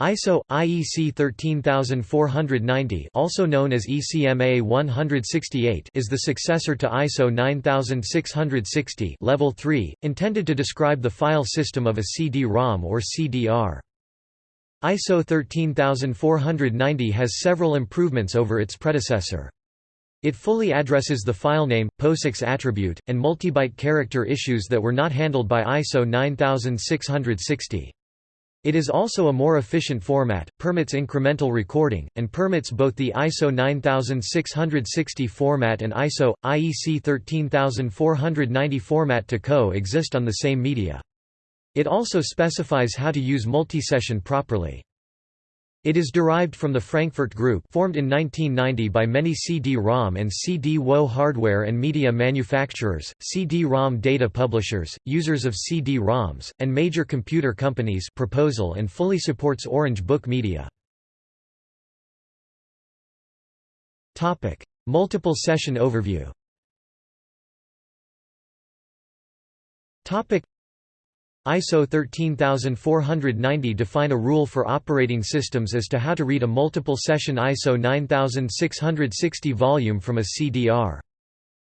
ISO IEC 13490 also known as ECMA 168 is the successor to ISO 9660 level 3 intended to describe the file system of a CD-ROM or CDR ISO 13490 has several improvements over its predecessor it fully addresses the filename, POSIX attribute, and multibyte character issues that were not handled by ISO 9660. It is also a more efficient format, permits incremental recording, and permits both the ISO 9660 format and ISO, IEC 13490 format to co-exist on the same media. It also specifies how to use multisession properly. It is derived from the Frankfurt Group formed in 1990 by many CD-ROM and CD-WO hardware and media manufacturers, CD-ROM data publishers, users of CD-ROMs, and major computer companies proposal and fully supports Orange Book Media. Multiple session overview ISO 13490 define a rule for operating systems as to how to read a multiple session ISO 9660 volume from a CDR.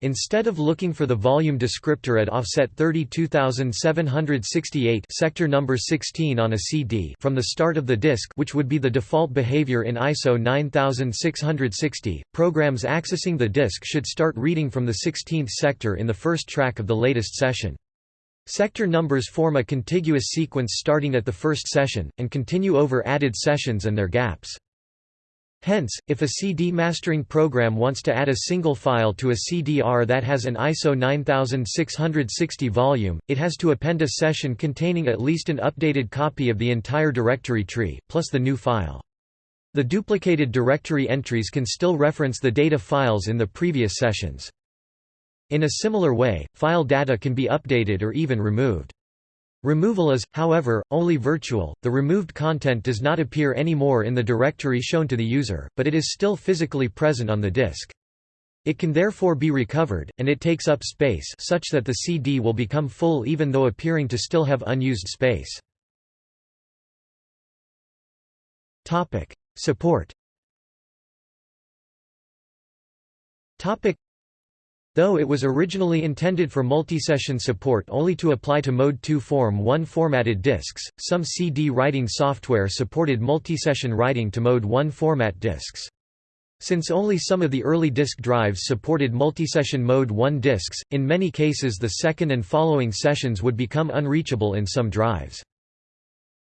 Instead of looking for the volume descriptor at offset 32768 sector number 16 on a CD from the start of the disk which would be the default behavior in ISO 9660, programs accessing the disk should start reading from the 16th sector in the first track of the latest session. Sector numbers form a contiguous sequence starting at the first session, and continue over added sessions and their gaps. Hence, if a CD mastering program wants to add a single file to a CDR that has an ISO 9660 volume, it has to append a session containing at least an updated copy of the entire directory tree, plus the new file. The duplicated directory entries can still reference the data files in the previous sessions. In a similar way, file data can be updated or even removed. Removal is, however, only virtual, the removed content does not appear anymore in the directory shown to the user, but it is still physically present on the disk. It can therefore be recovered, and it takes up space such that the CD will become full even though appearing to still have unused space. Support Though it was originally intended for multisession support only to apply to Mode 2 Form 1 formatted disks, some CD writing software supported multisession writing to Mode 1 format disks. Since only some of the early disk drives supported multisession Mode 1 disks, in many cases the second and following sessions would become unreachable in some drives.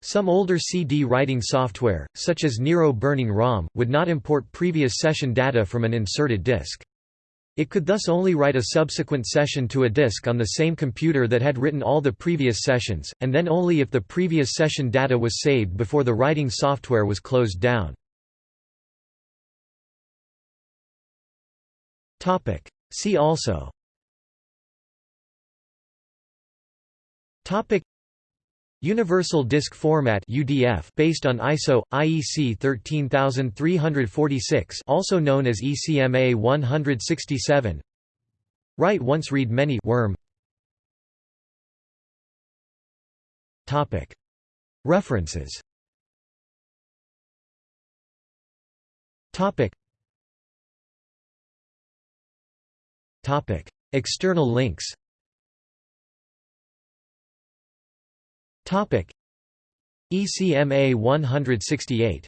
Some older CD writing software, such as Nero Burning ROM, would not import previous session data from an inserted disk. It could thus only write a subsequent session to a disk on the same computer that had written all the previous sessions, and then only if the previous session data was saved before the writing software was closed down. See also Universal Disk Format (UDF) based on ISO IEC 13346, also known as ECMA 167. Write once, read many. Worm. Topic. References. Topic. Topic. External links ECMA 168